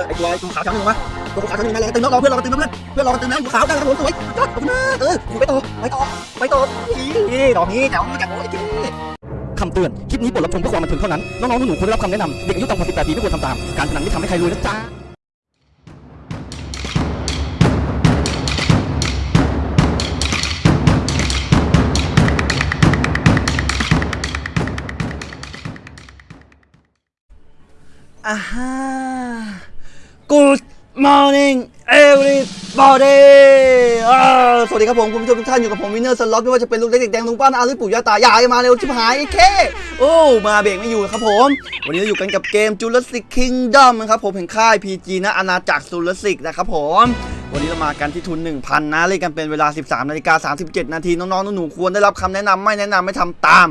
อไอ้ตัวไอ้ตัวขาวชั้นหนึ่งมาตัวขาวชั้นหนึ่งมาเราตึงแล้วรอเพื่อนเราตึงแล้วเพื่อนเพื่อนเราตึงแล้วตัวขาวได้แล้วครับผมสวยจอดขอบคุณมากเออไปต่อไปต่อไปต่อนี่ดอกนี้แถวแถวโอ้ยเจ๊คำเตือน คลิปนี้บทรับชมเพื่อความบันเทิงเท่านั้น น้องๆหนูๆควรได้รับคำแนะนำเด็กอายุต่ำกว่า18ปีไม่ควรทำตาม การพนันไม่ทำให้ใครรวยนะจ๊ะอ่าฮะ Good morning everybody สวัสดีครับผมคุณผู้ชมทุกท่านอยู่กับผมวินเนอร์สล็อตไม่ว่าจะเป็นลุงเล็กเด็กแดงลุงป้าอาหรือปู่ย่าตายายมาเร็วชิบหายไอ้เคโอ้มาเบรกไม่อยู่ครับผม วันนี้เราอยู่กันกับเกม Jurassic Kingdom นะครับผมแห่งค่าย PG นะอาณาจักร Jurassic นะครับผมวันนี้เรามากันที่ทุน 1,000 นะ เล่นกันเป็นเวลา 13นาฬิกา37 นาทีน้องๆหนูๆควรได้รับคำแนะนำไม่แนะนำไม่ทำตาม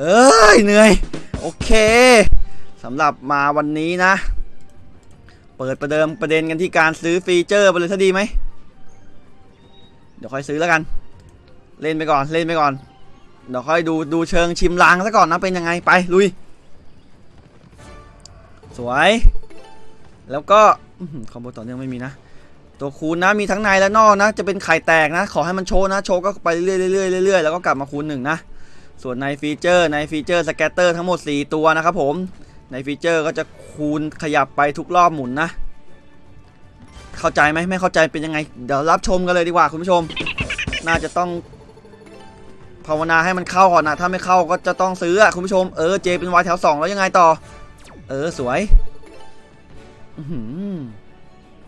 เอ้ยเหนื่อย โอเคสำหรับมาวันนี้นะ เปิดประเดิมประเด็นกันที่การซื้อฟีเจอร์ไปเลยซะดีไหม เดี๋ยวค่อยซื้อแล้วกัน เล่นไปก่อนเล่นไปก่อน เดี๋ยวค่อยดูดูเชิงชิมลางซะก่อนนะเป็นยังไงไปลุย สวย แล้วก็คอมโบต่อเนื่องไม่มีนะ ตัวคูณนะมีทั้งในและนอกนะ จะเป็นไข่แตกนะ ขอให้มันโชว์นะ โชว์ก็ไปเรื่อยๆเรื่อยๆเรื่อยๆแล้วก็กลับมาคูณหนึ่งนะส่วนใน feature ใน feature scatter ทั้งหมด 4 ตัวนะครับผม ใน feature ก็จะคูณขยับไปทุกรอบหมุนนะ เข้าใจไหมไม่เข้าใจเป็นยังไง เดี๋ยวรับชมกันเลยดีกว่าคุณผู้ชม น่าจะต้องภาวนาให้มันเข้าก่อนนะถ้าไม่เข้าก็จะต้องซื้ออะคุณผู้ชมเออเจเป็นวายแถวสองแล้วยังไงต่อ เออสวยอื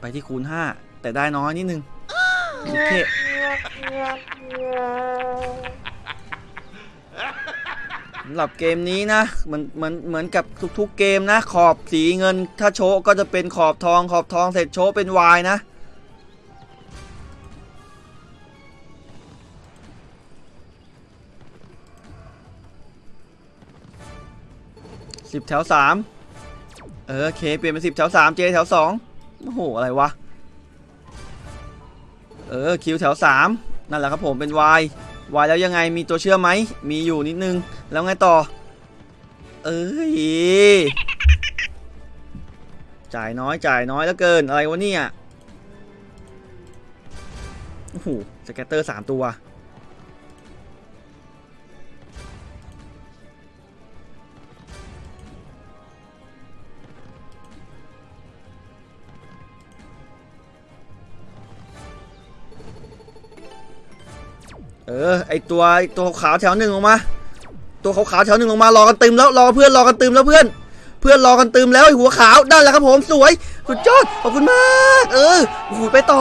ไปที่คูณ5แต่ได้น้อยนิดนึงโอเค สำหรับเกมนี้นะเหมือนเหมือนเหมือนกับทุกๆเกมนะ ขอบสีเงิน ถ้าโชก็จะเป็นขอบทอง ขอบทองเสร็จโชว์เป็นวายนะสิบแถวสามเออเคเปลี่ยนเป็นสิบแถวสามเจแถวสองโอ้โหอะไรวะเออคิวแถวสามนั่นแหละครับผมเป็นวายวายแล้วยังไงมีตัวเชื่อมไหมมีอยู่นิดนึง แล้วไงต่อ เอ้ย จ่ายน้อยจ่ายน้อยแล้วเกิน อะไรวะเนี่ย โอ้โห สแกตเตอร์สามตัว เออ ไอตัวไอตัวขาวแถวหนึ่งลงมา ตัวขาวๆแถวหนึ่งลงมารอกันตึมแล้วรอเพื่อนรอกันตึมแล้วเพื่อน เพื่อนรอกันตึมแล้วไอหัวขาวได้แล้วครับผมสวยสุดยอดขอบคุณมาก เออโอ้โหไปต่อ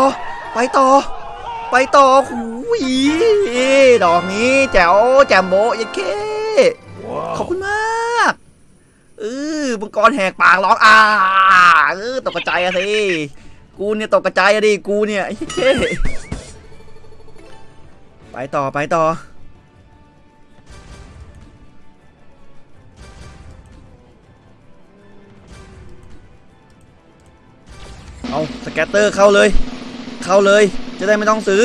ไปต่อ ไปต่อหูยดอกนี้แจ๋วแจ่มโบยังเคขอบคุณมากเออมังกรแหกปากร้องอ่าเออตกกระจายอะสิกูเนี่ยตกกระจายอะดิกูเนี่ยไอ้ K ไปต่อไปต่อ เอา scatter เข้าเลย เข้าเลย จะได้ไม่ต้องซื้อ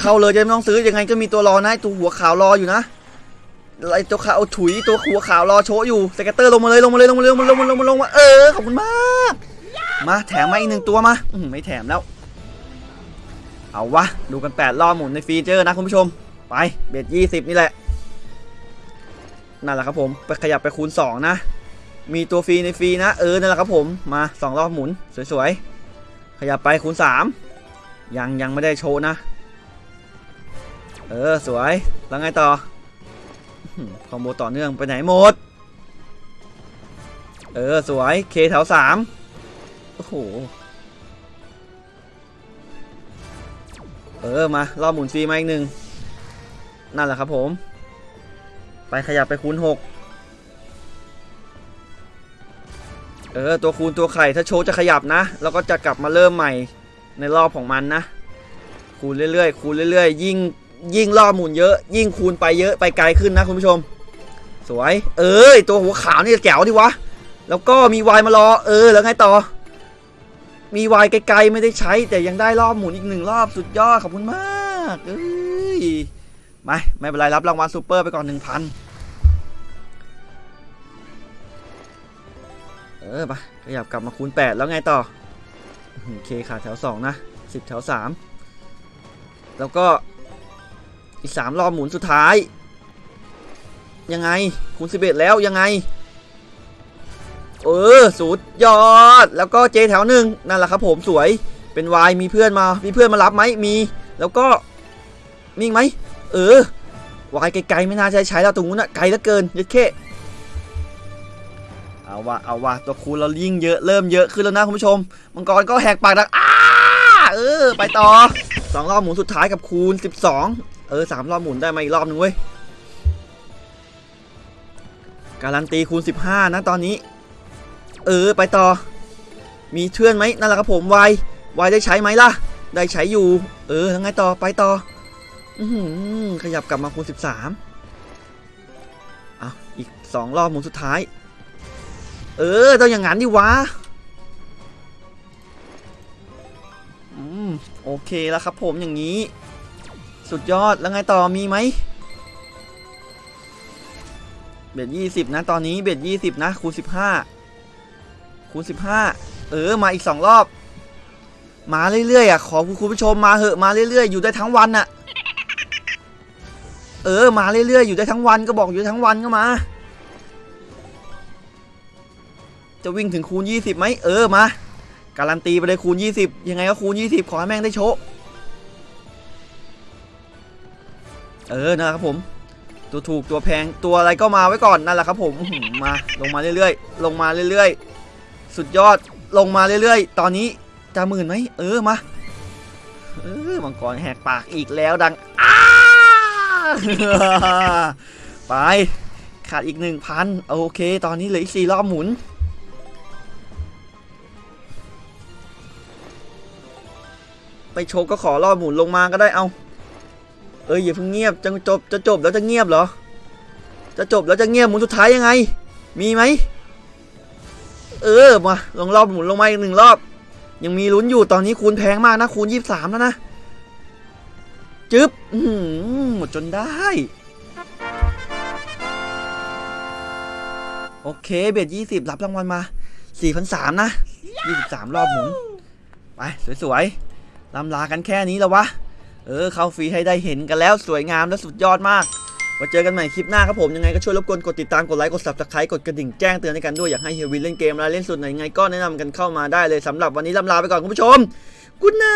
เข้าเลยจะไม่ต้องซื้อยังไงก็มีตัวรอนะตัวหัวขาวรออยู่นะไอตัวขาวถุยตัวหัวขาวรอโชว์อยู่ scatter ลงมาเลยลงมาเลยลงมาเลยลงมาลงมาลงมาลงมาเออขอบคุณมาก มาแถมมาอีกหนึ่งตัวมาอืไม่แถมแล้ว เอาวะดูกันแปดรอบหมุนใน feature นะคุณผู้ชม ไป bet ยี่สิบนี่แหละนั่นแหละครับผมไปขยับไปคูณสองนะ มีตัวฟรีในฟรีนะ เออ นั่นแหละครับผม มาสองรอบหมุน สวย ๆ ขยับไปคูณ3ยังยังไม่ได้โชว์นะ เออสวย แล้วไงต่อ combo ต่อเนื่องไปไหนหมด เออสวย เคแถวสามโอ้โห เออมารอบหมุนซีมาอีกหนึ่งนั่นแหละครับผม ไปขยับไปคูณ6 เออตัวคูณตัวไข่ถ้าโชว์จะขยับนะแล้วก็จะกลับมาเริ่มใหม่ในรอบของมันนะ คูณเรื่อยๆคูณเรื่อยๆ ยิ่งยิ่งรอบหมุนเยอะ ยิ่งคูณไปเยอะไปไกลขึ้นนะคุณผู้ชม สวย เอ้ยตัวหัวขาวนี่แจ๋วดิวะแล้วก็มีวายมารอ เออแล้วไงต่อ มีวายไกลๆไม่ได้ใช้ แต่ยังได้รอบหมุนอีกหนึ่งรอบสุดยอดขอบคุณมากเอ้ยไม่ไม่เป็นไรรับรางวัลซูเปอร์ไปก่อนหนึ่งพัน ออไปขยับกลับมาคูณ 8 แล้วไงต่อโอเคขาดแถวสองนะสิบแถวสามแล้วก็อีกสามรอบหมุนสุดท้าย ยังไงคูณสิบเอ็ดแล้วยังไง เออสุดยอด แล้วก็เจแถวหนึ่งนั่นแหละครับผมสวยเป็นวายมีเพื่อนมา มีเพื่อนมารับไหมมี แล้วก็มีไหมเออวายไกลๆไม่น่าจะใช้แล้วตรงนู้นอะไกลเหลือเกินยัดเข้ เอาวะเอาวะตัวคูณเรายิ่งเยอะเริ่มเยอะขึ้นแล้วนะคุณผู้ชม มังกรก็แหกปากดังอ้าเออ ไปต่อสองรอบหมุนสุดท้ายกับคูณ 12 เออสามรอบหมุนได้มาอีกรอบหนึ่งเว้ยการันตีคูณ 15 นะตอนนี้ เออไปต่อ มีเชื่อนไหมนั่นแหละครับผมวายวายได้ใช้ไหมล่ะ ได้ใช้อยู่ เออทั้งไงต่อไปต่ออืขยับกลับมาคูณ 13อะอีกสองรอบหมุนสุดท้าย เออต้องอย่างงั้นดิวะอืมโอเคแล้วครับผมอย่างนี้ สุดยอดแล้วไงต่อมีไหมเบ็ดยี่สิบนะตอนนี้เบ็ดยี่สิบนะคูณสิบห้าคูณสิบห้าเออมาอีกสองรอบ มาเรื่อยๆอะขอคุณผู้ชมมาเหอะมาเรื่อยๆ อยู่ได้ทั้งวันอะ เออมาเรื่อยๆอยู่ได้ทั้งวันก็บอกอยู่ทั้งวันก็มา จะวิ่งถึงคูณ 20ไหมเออมาการันตีไปเลยคูณ 20 ยังไงก็คูณ 20 ขอให้แม่งได้โชะเออนั่นแหละครับผมตัวถูกตัวแพงตัวอะไรก็มาไว้ก่อนนั่นแหละครับผมมาลงมาเรื่อยๆ ลงมาเรื่อยๆ สุดยอดลงมาเรื่อยๆ ตอนนี้จะหมื่นไหมเออมาเออมังกรแหกปากอีกแล้วดังอ้าไปขาดอีกหนึ่งพันโอเค ตอนนี้เหลืออีกสี่รอบหมุน ไปโชว์ก็ขอรอบหมุนลงมาก็ได้เอาเอ้ยอย่าเพิ่งเงียบจะจบจะจบแล้วจะเงียบเหรอ จะจบแล้วจะเงียบหมุนสุดท้ายยังไง มีไหมเออมาลองรอบหมุนลงมาอีกหนึ่งรอบ ยังมีลุ้นอยู่ตอนนี้คูณแพงมากนะคูณยี่สามแล้วนะจึ๊บหืมดจนได้ โอเคเบ็ดยี่สิบรับรางวัลมาสี่พันสามนะยี่สิบสามรอบหมุน ไป สวยๆ ลำลากันแค่นี้แล้ววะ เออเข้าฟรีให้ได้เห็นกันแล้วสวยงามและสุดยอดมากมาเจอกันใหม่คลิปหน้าครับผมยังไงก็ช่วยรบกวนกดติดตามกดไลค์กด subscribe กดกระดิ่งแจ้งเตือนให้กันด้วยอยากให้เฮียวินเล่นเกมอะไรเล่นสุดไหนยังไงก็แนะนำกันเข้ามาได้เลยสำหรับวันนี้ลำลาไปก่อนคุณผู้ชมกุ๊ดไน